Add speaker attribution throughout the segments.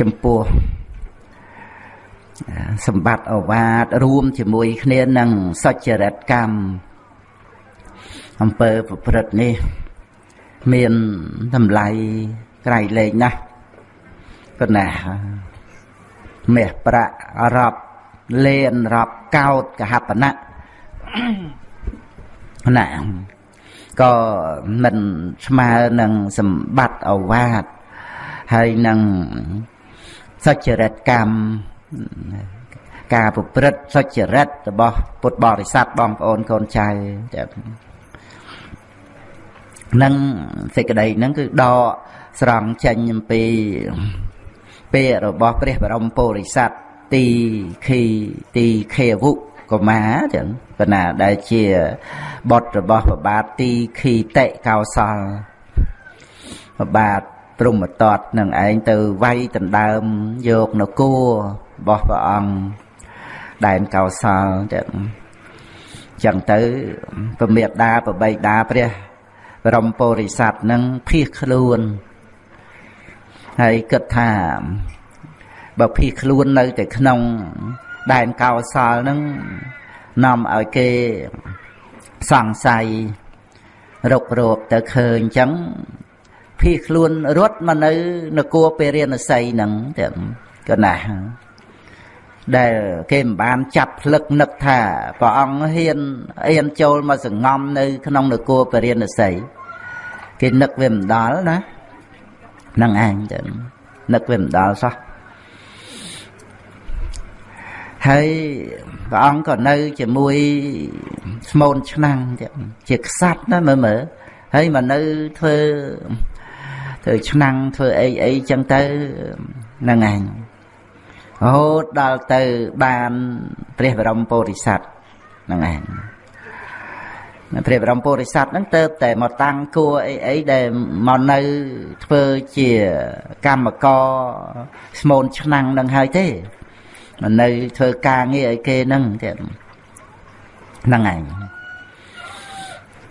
Speaker 1: ចំពោះសម្បត្តិអវាទរួមជាមួយគ្នានឹងសុចរិតកម្មអំពើប្រព្រឹត្តនេះ មានតម្លៃក្រៃលែងណាស់ប៉ុន្តែមាសប្រាក់រាប់លេនរាប់កោតកហបណៈណាក៏មិនស្មើនឹងសម្បត្តិអវាទហើយនឹង សុចរិតកម្មការប្រព្រឹត្តសុចរិតរបស់ ពុទ្ធបរិស័ទបងប្អូនកូនចៅនឹងសេចក្តីហ្នឹងគឺដកស្រង់ចេញអំពីពាក្យរបស់ ព្រះបរមពុរិស័ទទីខីទីខេវុកុមារចឹងប៉ុន្តែដែលជាបុត្ររបស់ប្របាទទីខីតិកោសលប្របាទ ព្រមតតនឹងឯងទៅវាយដណ្ដើមយកនគររបស់ព្រះអង្គដែនកោសលចឹងចឹងទៅពមេដាប្របីដាព្រះបរមពុរិស័ទនឹងភៀសខ្លួនហើយគិតថាបើភៀសខ្លួននៅតែក្នុងដែនកោសលនឹងនាំឲ្យគេសង្ស័យរុករោបទៅឃើញអញ្ចឹង ភៀសខ្លួនរត់មកនៅនគរពេរិណសីហ្នឹងទាំងកណាស់ដែលគេមិនបានចាប់ផ្លឹកនឹកថាព្រះអង្គហ៊ានអៀនចូលមកសងំនៅ ក្នុងនគរពេរិណសីគេនឹកវាមិនដល់ណានឹងឯងទៅនឹកវាមិនដល់សោះហើយព្រះអង្គក៏នៅ ជាមួយស្មូនឆ្នាំងជាខ្សាត់ណាមើលមើលហើយមកនៅធ្វើ ធ្វើឆ្នាំងធ្វើអីអីចឹងទៅហ្នឹងឯងរហូតដល់ទៅបានព្រះបរមពុរិស័ទហ្នឹងឯងព្រះបរមពុរិស័ទហ្នឹងទៅតែមកតាំងគួរអីអីដែលមកនៅធ្វើជាកម្មករស្មូនឆ្នាំងនឹងហើយទេមិននៅធ្វើការងារឲ្យគេហ្នឹងទៀតហ្នឹងឯង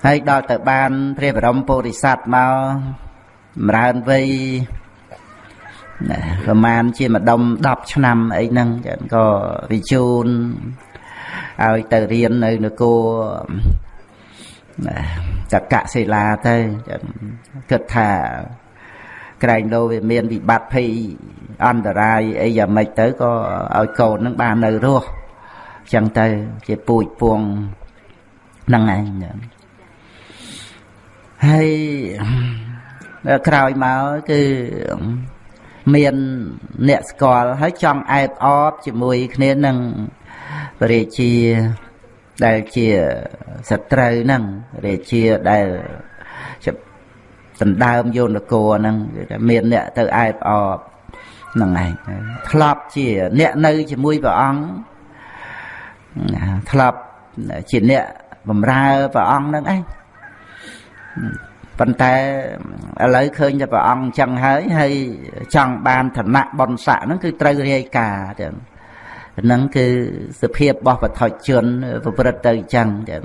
Speaker 1: ហើយដល់ទៅបានព្រះបរមពុរិស័ទមកច ម្រើនវ័យណាប្រហែលជាម្ដុំ10ឆ្នាំអីហ្នឹងចឹងក៏វិជូនឲ្យទៅរៀននៅនគរចកសិលាទៅគិតថាក្រែងលោវាមានវិបត្តិភ័យអន្តរាយអីយ៉ាងម៉េចទៅក៏ឲ្យកូននឹងបាននៅរស់ចឹងទៅជាពូជពងហ្នឹងឯងហើយ ក្រោយមកគឺមានអ្នកស្គាល់ហើយចង់អែបអបជាមួយគ្នានឹងព្រះរាជាដែលជាសត្រូវហ្នឹងរាជាដែលដណ្ដើមយោនគរហ្នឹងគឺថាមានអ្នកទៅអែបអបហ្នឹងឯងធ្លាប់ជាអ្នកនៅជាមួយព្រះអង្គធ្លាប់ជាអ្នកបំរើព្រះអង្គហ្នឹងឯង ប៉ុន្តែឥឡូវឃើញតែព្រះអង្គអញ្ចឹងហើយហើយចង់បានឋានៈបុណ្យស័ក្តិហ្នឹងគឺត្រូវរាយការណ៍ចឹងហ្នឹងគឺសភាពរបស់បឋិជនប្រព្រឹត្តទៅអញ្ចឹងចឹង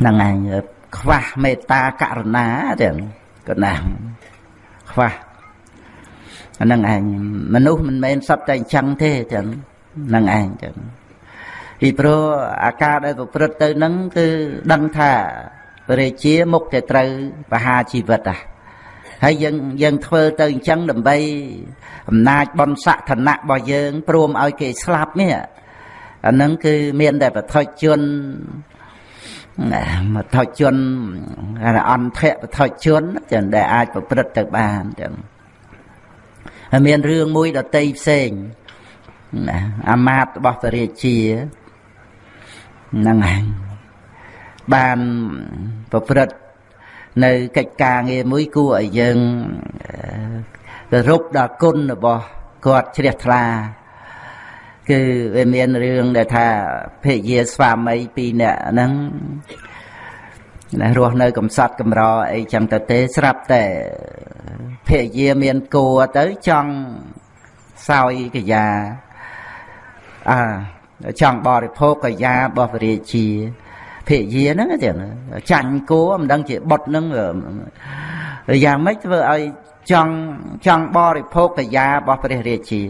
Speaker 1: ហ្នឹងឯងខ្វះមេត្តាករុណាចឹងក៏ណាស់ខ្វះអាហ្នឹងឯងមនុស្សមិនមែនសត្វតែអញ្ចឹងទេចឹងហ្នឹងឯងចឹងពីព្រោះអាការដែលប្រព្រឹត្តទៅហ្នឹងគឺដឹងថាព្រះរាជាមុខតែត្រូវបហាជីវិតហ่ะហើយយើងយើងធ្វើទៅអញ្ចឹងដើម្បីអំណាចបនស័កឋានៈរបស់យើងព្រមឲ្យគេស្លាប់នេះអាហ្នឹងគឺមានតែបឋិជនបឋិជនអន្តៈបឋិជនចឹងដែលអាចប្រព្រឹត្តទៅបានចឹងហើយមានរឿងមួយដតីផ្សេងណាអាមាតរបស់ព្រះរាជាហ្នឹងហើយ បានប្រព្រឹត្តនៅកិច្ចការងារមួយគួរឲ្យយើងគោរពដល់គុណរបស់គាត់ជ្រះថ្លាគឺវាមានរឿងដែលថាភរិយាស្វាមីពីរនាក់ហ្នឹងរស់នៅកំសត់កំរអីចឹងទៅទេស្រាប់តែភរិយាមានគួរទៅចង់សោយកយាអាចង់បរិភោគកយារបស់ព្រះរាជា ភរិយាហ្នឹងចឹងចាញ់គួរមិនដឹងជាបុតហ្នឹងយ៉ាងម៉េចធ្វើឲ្យចង់ចង់បរិភោគកាយារបស់ព្រះរាជា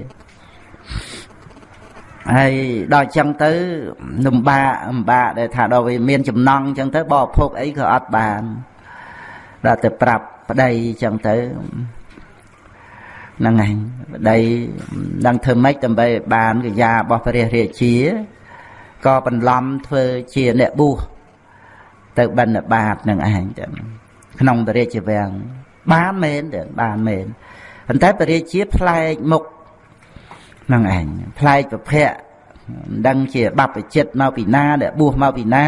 Speaker 1: ហើយដល់ចឹងទៅលំបាកលំបាកដែលថាដល់វាមានចំណង់ចឹងទៅបរិភោគអីក៏អត់បានដល់ទៅប្រាប់ប្តីចឹងទៅហ្នឹងហើយប្តីដឹងធ្វើម៉េចដើម្បីបានកាយារបស់ព្រះរាជា ក៏បន្លំធ្វើជាអ្នកបួសទៅបិណ្ឌបាតនឹងឯងចឹងក្នុងព្រះរាជវាំងបានមែនទេបានមែនប៉ុន្តែព្រះរាជាផ្លែកមុខនឹងឯងផ្លែកប្រភៈមិនដឹងជាបព្វជិតមកពីណាដែលបួសមកពីណា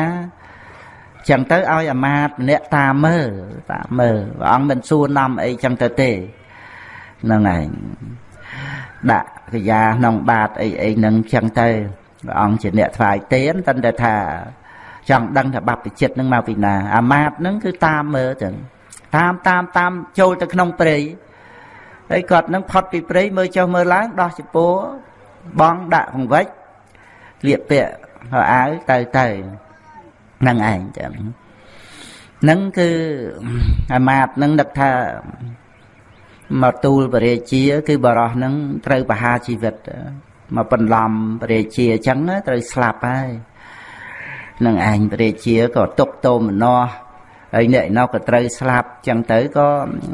Speaker 1: ចឹងទៅឲ្យអាមាត្យម្នាក់តាមមើលតាមមើលព្រះអង្គមិនសួរនាំអីចឹងទៅទេហ្នឹងឯងដាក់កិយាក្នុងបាតអីអីហ្នឹងចឹងទៅ ព្រះអង្គជាអ្នកថ្វាយទានតែតែថាចង់ដឹងថាបព្វជិតនឹងមកពីណា អាមាត្យហ្នឹងគឺតាមមើលចឹងតាមតាមតាមចូលទៅក្នុងព្រៃហើយគាត់នឹងផុតពីព្រៃមើលចុះមើលឡើងដោះចពោបងដាក់ពង្វិចលៀកពាក់ហើយអាវទៅទៅនឹងឯងចឹងនឹងគឺអាមាតនឹងនឹកថាមកទូលបរិជា គឺបរោះនឹងត្រូវបហាជីវិត មកបន្លំបរិជាអញ្ចឹងត្រូវស្លាប់ហើយនឹងឯងបរិជាក៏ទុកតោមនោះហើយអ្នកនោះក៏ត្រូវស្លាប់ចឹងទៅក៏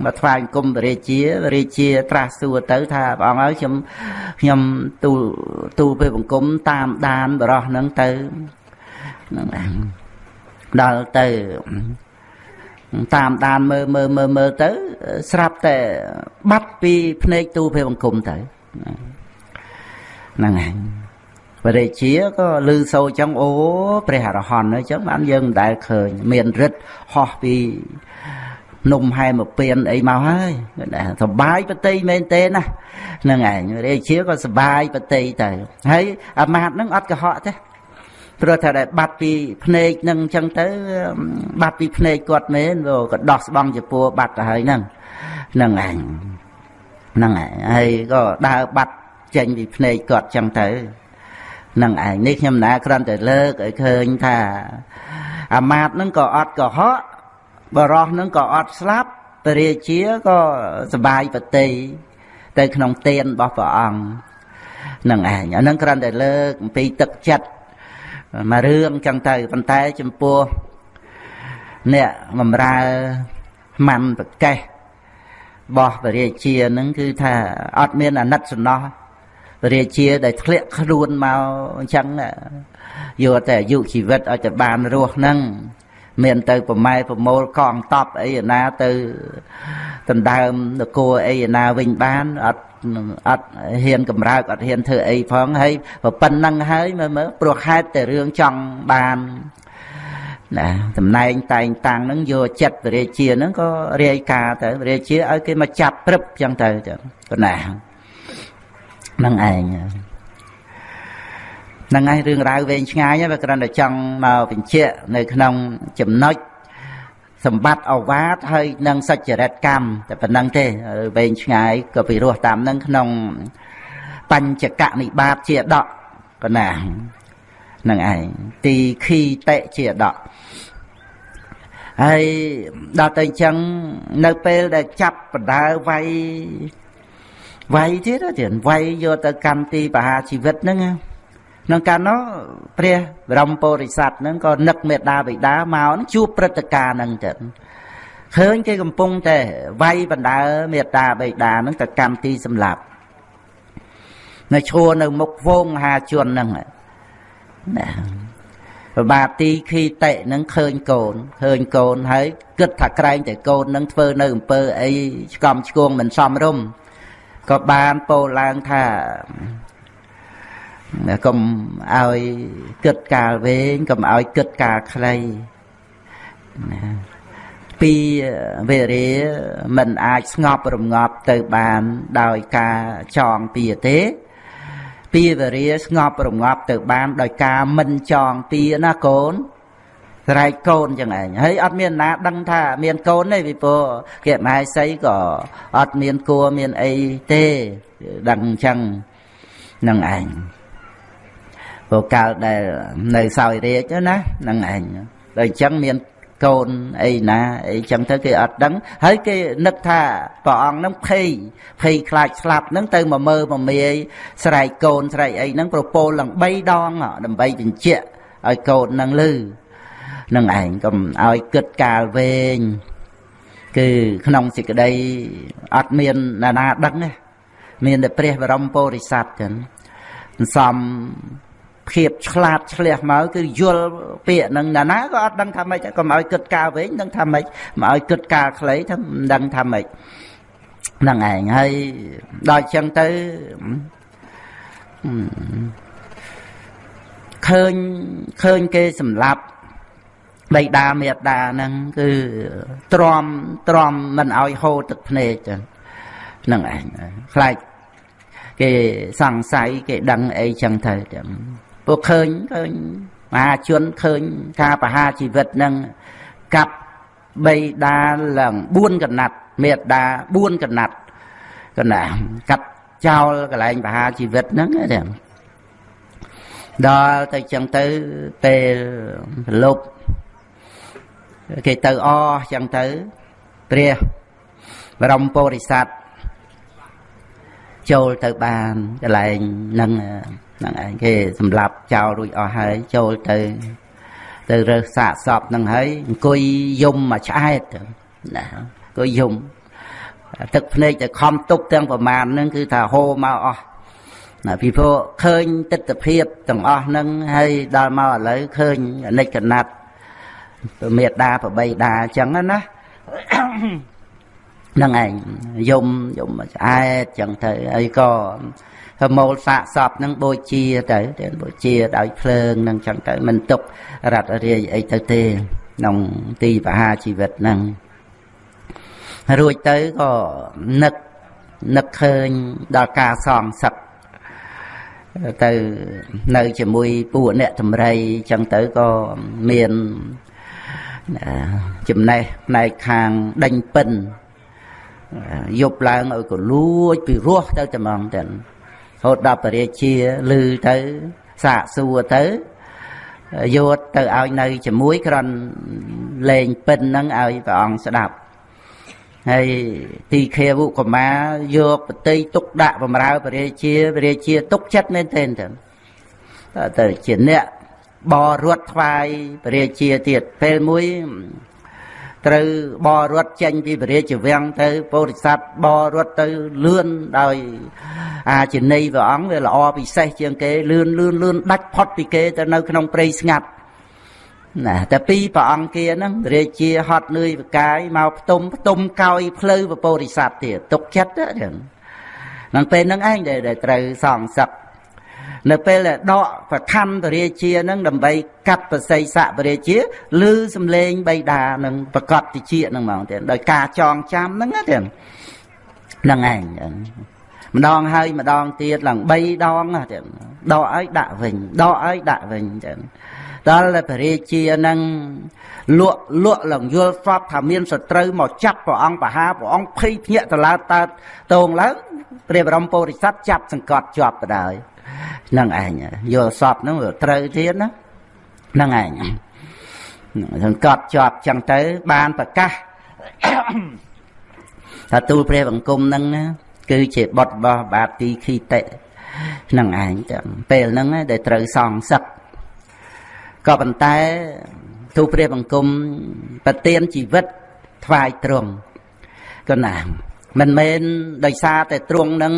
Speaker 1: មកថ្វាយអង្គមរាជារាជាត្រាស់សួរទៅថាព្រះអង្គហើយខ្ញុំខ្ញុំទូទូពេលបង្គំតាមដានបរោះហ្នឹងទៅហ្នឹងដល់ទៅតាមដានមើលមើលមើលមើលទៅ ស្រាប់តែបាត់ពីភ្នែកទូពេលបង្គំទៅ ហ្នឹងហើយបរិជាក៏ឮសូរចឹងអូព្រះអរហន្តអញ្ចឹងបានយើងមិនដែលឃើញមានរិទ្ធហោះពីនំហែមកពៀនអីមកហើយសបាយបតីមែនទេណាហ្នឹងឯងរាជាក៏សបាយបតីទៅហើយអាមាតហ្នឹងអត់កុហកទេព្រោះថាដែលបាត់ពីភ្នែកនឹងអញ្ចឹងទៅ បាត់ពីភ្នែកគាត់មែនក៏ដោះស្បង់ជាពួរបាត់ទៅហើយហ្នឹងហ្នឹងឯងហ្នឹងឯងហើយក៏ដើរបាត់ ចេញពីភ្នែកគាត់អញ្ចឹងទៅនឹងឯងនេះខ្ញុំណាគ្រាន់តែលើកឲ្យឃើញថាអាមាតនឹងក៏អត់កុហកបរោះនឹងក៏អត់ស្លាប់ពរាជាក៏សបាយបតីទៅក្នុងទានរបស់ព្រះអង្គនឹងឯងអានឹងគ្រាន់តែលើកអំពីទឹកចិត្តមករឿងចឹងទៅប៉ុន្តែចំពោះអ្នកបំរើម៉ាន់ប្រកេះបោះពរាជានឹងគឺថាអត់មានអាណិតសំណោះ រាជាដែលធ្លាក់ខ្លួនមកអញ្ចឹងយកតែអាយុជីវិតឲ្យតែបានរស់ហ្នឹងមានទៅប្រម៉ែប្រមូលកងតបអីណាទៅដណ្ដើមនគរអីណាវិញបានអត់អត់ហ៊ានកម្រើកអត់ហ៊ានធ្វើអីផងហើយប៉ុណ្ណឹងហើយមើលមើលព្រោះហេតុតែរឿងចង់បានណាតំណែងតែងតាំងហ្នឹងយកចិត្តរាជាហ្នឹងក៏រាយការទៅរាជាឲ្យគេមកចាប់ព្រឹបចឹងទៅចឹងប៉ុណ្ណា នឹងឯងហ្នឹងហើយរឿងរ៉ាវវែងឆ្ងាយវាគ្រាន់តែចង់មកបញ្ជាក់នៅក្នុងចំណុចសម្បត្តិអវាទហើយនឹងសច្ចរិតកម្មតែប៉ុណ្្នឹងទេវែងឆ្ងាយក៏ពិរោះតាមនឹងក្នុងបញ្ចកនិបាតជាដកកណានឹងឯងទីខីតិជាដកហើយដល់ទៅអញ្ចឹងនៅពេលដែលចាប់បដើវាយ វាយទៀតទៀតវាយយកទៅកម្មទីបហាជីវិតហ្នឹងក្នុងកាលនោះព្រះបរមពុរិស័ទហ្នឹងក៏នឹកមេដាបិតាមកជួបព្រឹត្តិការណ៍ហ្នឹងទៅឃើញគេកំពុងតែវាយបណ្ដើមេដាបិតាហ្នឹងទៅកម្មទីសម្លាប់នៅឈរនៅមុខវងមហាជនហ្នឹងណាប្របាទទីខីតិនឹងឃើញកូនឃើញកូនហើយគិតថាក្រែងតែកូននឹងធ្វើនៅអំពើអីឆ្កំឆ្គងមិនសមរម្យ ក៏បានពោលឡើងថាកុំឲ្យគិតកាលវែងកុំឲ្យគិតកាលខ្លីណាពីវេរាមិនអាចស្ងប់រងាប់ទៅបានដោយការចងពីទេពីវេរាស្ងប់រងាប់ទៅបានដោយការមិនចងពីណាកូន ស្រែកកូនចឹងឯងហើយអត់មានណាដឹងថាមានកូនទេពីព្រោះគេមហេសីក៏អត់មានគួរមានអីទេដឹងអញ្ចឹងនឹងឯងព្រោះកាលដែលនៅសោយរាជណានឹងឯងដល់អញ្ចឹងមានកូនអីណាអីចឹងទៅគេអត់ដឹង ហើយគេនឹកថាព្រះអង្គនឹងភ័យភ័យខ្លាចស្លាប់នឹងទៅមកមើលមកមាយស្រែកកូនស្រែកអីហ្នឹងប្រពោលឡើង3ដងដើម្បីបញ្ជាក់ឲ្យកូននឹងលឺ នឹងឯងកុំឲ្យគិតកាលវែងគឺក្នុងសេចក្តីអត់មានណាណាដឹងទេមានតែព្រះបរមពុរិស័ទចឹងសំភាពឆ្លាតឆ្លះមកគឺយល់ពាក្យនឹងណាណាក៏អត់ដឹងថាម៉េចកុំឲ្យគិតកាលវិញដឹងថាម៉េចមកឲ្យគិតកាលខ្លីថាមិនដឹងថាម៉េចហ្នឹងឯងហើយដល់ចឹងទៅឃើញឃើញគេសម្លាប់ បៃតាមេតាហ្នឹងគឺទ្រាំទ្រាំមិនឲ្យហូរទឹកភ្នែកចឹងហ្នឹងឯងខ្លាចគេសង្ស័យគេដឹងអីចឹងទៅចឹងពួកឃើញឃើញមហាជនឃើញការប្រហារជីវិតនឹងកាប់បីដាឡើង4កណាត់មេដា4កណាត់កណាកាប់ចោលកន្លែងប្រហារជីវិតហ្នឹងទេដល់ទៅចឹងទៅពេលប្រលប់ គេទៅអចឹងទៅព្រះបរមពុរិស័ទចូលទៅបានកន្លែងហ្នឹងហ្នឹងឯងគេសម្លាប់ចោលរួចអស់ហើយចូលទៅទៅរើសសាកសពហ្នឹងហើយអង្គុយយំមកឆ្អែតណាអង្គុយយំទឹកភ្នែកទៅខំទប់ទាំងប្រមាណហ្នឹងគឺថាហូរមកអស់ណាពីព្រោះឃើញទស្សនភាពទាំងអស់ហ្នឹងហើយដល់មកឥឡូវឃើញអនិច្ចកណាត់ មេដាប្របីដាអញ្ចឹងណាហ្នឹងឯងយំយំឆ្អែតអញ្ចឹងទៅហើយក៏ហើយមូលសាកសពនឹងបូជាទៅទៅបូជាដោយភ្លើងនឹងចឹងទៅមិនទុករត់រាយអីទៅទេក្នុងទីបហាជីវិតហ្នឹងរួចទៅក៏នឹកនឹកឃើញដល់ការសងសឹកទៅនៅជាមួយពួកអ្នកតម្រៃចឹងទៅក៏មាន ចំណេះផ្នែកខាងដេញពិនយប់ឡើងឲ្យក៏លួចពីរោះទៅតែហ្មងទៅហូតដល់ពរាជាឮទៅសាកសួរទៅយកទៅឲ្យនៅជាមួយក្រនលេងពិនហ្នឹងឲ្យព្រះអង្គស្ដាប់ហើយទីខេវុកមាយកបតីទុកដាក់បំរើពរាជាពរាជាទុកចិត្តមែនទែនទៅទៅជាអ្នក បរត់ថ្វាយពរាជាទៀតពេលមួយត្រូវបររត់ចេញពីពរាជវាំងទៅពោធិសត្វបររត់ទៅលឿនដោយអាចិនីព្រះអង្គវាល្អពិសេសជាងគេលឿនលឿនលឿនដាច់ផុតពីគេទៅនៅក្នុងព្រៃស្ងាត់ណាតែពីព្រះអង្គ kia ហ្នឹងរាជាហត់នឿយបកាយមកផ្ទុំផ្ទុំកោយផ្លូវពពោធិសត្វទៀតទុកចិត្តហ្នឹងនឹងពេលហ្នឹងឯងដែលត្រូវសងសឹក នៅពេលដែលដកប្រខណ្ឌពរាជានឹងដើម្បីកាត់ប្រស័យស័កពរាជាឮសំឡេងបៃតានឹងប្រកបតិចនឹងហ្មងទៀតដោយការចងចាំហ្នឹងណាទៀតហ្នឹងឯងម្ដងហើយម្ដងទៀតឡើង3ដងទៀតដកឲ្យដាក់វិញដកឲ្យដាក់វិញចឹងដល់តែពរាជានឹងលក់លក់ឡើងយល់ស្បថាមានសត្រូវមកចាប់ព្រះអង្គបហាព្រះអង្គភ័យភ្ញាក់តឡើងតើតងឡើងព្រះបរមពុរិស័ទចាប់សង្កត់ជាប់ទៅដែរហ្នឹងឯងយល់សពហ្នឹងត្រូវទៀតណាហ្នឹងឯងសង្កត់ជាប់ចឹងទៅបានប្រកាសថាទូលព្រះបង្គំហ្នឹងណាគឺជាបុតរបស់បាទទីខីតិហ្នឹងឯងចឹងពេលហ្នឹងដែលត្រូវសងសឹកក៏ប៉ុន្តែទូលព្រះបង្គំប្រទានជីវិតថ្វាយទ្រង់ក៏ណាមិនមែនដោយសារតែទ្រង់នឹង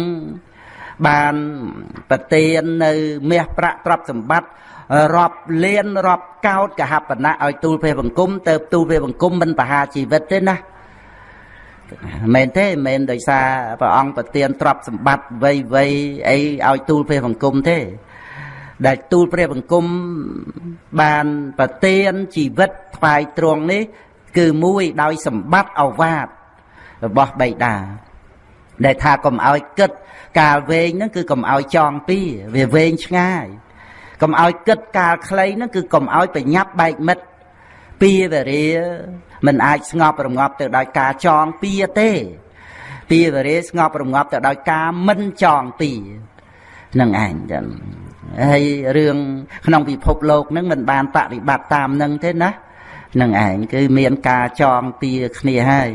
Speaker 1: បានប្រទាននៅមាសប្រាក់ទ្រព្យសម្បត្តិរាប់លានរាប់កោតកហបណៈឲ្យទូលព្រះបង្គំទៅទូលព្រះបង្គំមិនបហាជីវិតទេណាមែនទេមិនដោយសារព្រះអង្គប្រទានទ្រព្យសម្បត្តិវ័យវ័យអីឲ្យទូលព្រះបង្គំទេ ដែលទូលព្រះបង្គំបានប្រទានជីវិតថ្វាយទ្រង់នេះ គឺមួយដោយសម្បត្តិអវាទរបស់បៃតា ដែលថាកុំឲ្យគិតកាលវែងហ្នឹងគឺកុំឲ្យចងពីវាវែងឆ្ងាយកុំឲ្យគិតកាលខ្លីហ្នឹងគឺកុំឲ្យប្រញាប់បែកមិត្តពីវរាមិនអាចស្ងប់រងាប់ទៅដោយការចងពីទេពីវរាស្ងប់រងាប់ទៅដោយការមិនចងពីនឹងឯងចឹងហើយរឿងក្នុងពិភពលោកហ្នឹងមិនបានបប្រតិបត្តិតាមនឹងទេណានឹងឯងគឺមានការចងពៀគ្នាហើយ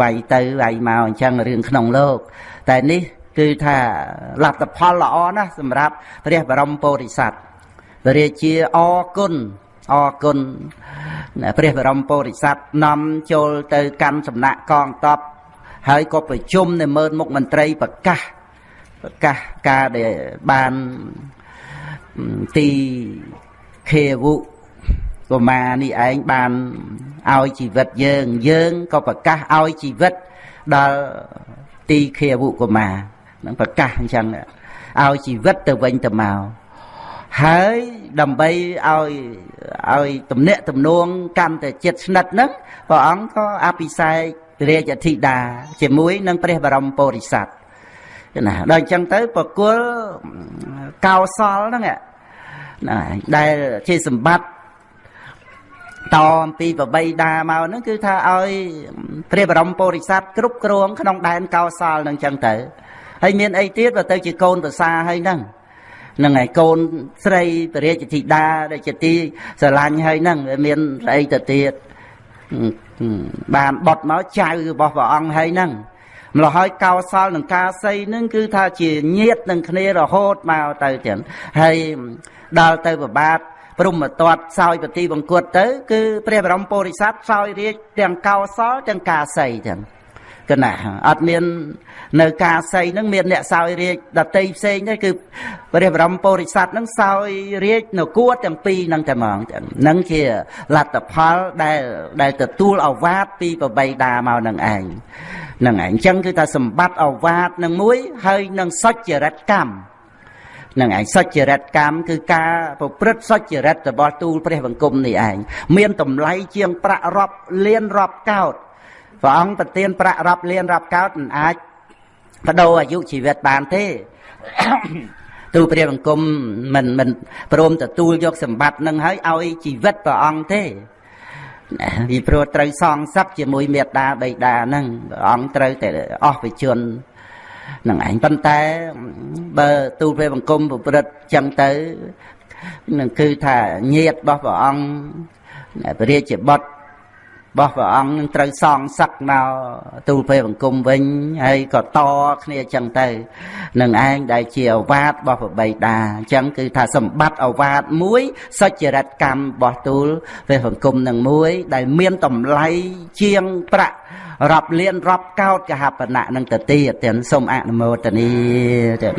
Speaker 1: វាយទៅវាយមកអញ្ចឹងរឿងក្នុងលោក តែនេះគឺថាលទ្ធផលល្អណាស់សម្រាប់ព្រះបរមពុរិស័ទព្រះរាជាអរគុណអរគុណព្រះបរមពុរិស័ទនាំចូលទៅកាន់សំណាក់កងតបហើយក៏ប្រជុំនៅមើលមុខមន្ត្រីប្រកាសប្រកាសការដែលបានទីខេវុ កុមារនេះឯងបានឲ្យជីវិតយើង យើងក៏ប្រកាសឲ្យជីវិតដល់ទីខេវុកុមារនឹងប្រកាសអញ្ចឹងឲ្យជីវិតទៅវិញទៅមកហើយដើម្បីឲ្យឲ្យទំនាក់ទំនងកាន់តែចិត្តស្និទ្ធហ្នឹងព្រះអង្គក៏អភិសេករាជអធិតាជាមួយនឹងព្រះបរមពុរិស័ទណាដល់អញ្ចឹងទៅប្រគល់កោសលហ្នឹងណាដែលជាសម្បត្តិ តអំពីប្របីដាមកហ្នឹងគឺថាឲ្យព្រះបរមពុរិស័ទគ្រប់គ្រងក្នុងដែនកោសលហ្នឹងអញ្ចឹងទៅហើយមានអីទៀតបើទៅជាកូនប្រសាហើយហ្នឹងនឹងឯកូនស្រីពរាជធីតាដែលជាទីស្រឡាញ់ហើយហ្នឹងមានស្អីទៅទៀតបានបត់មកចៅរបស់ព្រះអង្គហើយហ្នឹងម្ល៉េះហើយកោសលនឹងការសីនឹងគឺថាជាញាតនឹងគ្នារហូតមកទៅចឹងហើយដល់ទៅប្របាទ ព្រមតតសោយពតិបង្គត់ទៅ គឺព្រះបរមពុរិស័ទសោយរាជទាំងកោសលទាំងការសីចឹងកណាអត់មាន នៅការសីនឹងមានអ្នកសោយរាជដតីផ្សេងទេគឺព្រះបរមពុរិស័ទនឹងសោយរាជនគរទាំងពីរនឹងតែហ្មងនឹងជាលទ្ធផលដែលដែលទទួលអវាទពីប្របីដាមកនឹងឯងនឹងឯងអញ្ចឹងគឺថាសម្បត្តិអវាទនឹងមួយ ហើយនឹងសុចរិតកម្ម នឹងឯងសុចរិតកម្មគឺការប្រព្រឹត្តសុចរិតរបស់ទូលព្រះបង្គំនេះឯងមានតម្លៃជាងប្រាក់រាប់លានរាប់កោតព្រះអង្គប្រទានប្រាក់រាប់លានរាប់កោតមិនអាចបដូរអាយុជីវិតបានទេទូព្រះបង្គំមិនមិនព្រមទទួលយកសម្បត្តិនឹងហើយឲ្យជីវិតព្រះអង្គទេពីព្រោះត្រូវសងសឹកជាមួយមេត្តាបិតាហ្នឹងព្រះអង្គត្រូវតែអស់វិជន នឹងឯងប៉ុន្តែបើទូលព្រះបង្គំប្រព្រឹត្តចឹងទៅនឹងគឺថាញាតរបស់ព្រះអង្គព្រះរាជបុត្ររបស់ព្រះអង្គនឹងត្រូវសងសឹកមកទូលពេលបង្គំវិញហើយក៏តគ្នាអញ្ចឹងទៅនឹងឯងដែលជាអវាទរបស់ប្របីតាអញ្ចឹងគឺថាសម្បត្តិអវាទមួយសុចរិតកម្មរបស់ទូលពេលបង្គំនឹងមួយ ដែលមានតម្លៃជាងប្រាក់ រាប់លានរាប់កោតកហបណៈនឹងទៅទៀតទាំងសូមអនុមោទនីទាំង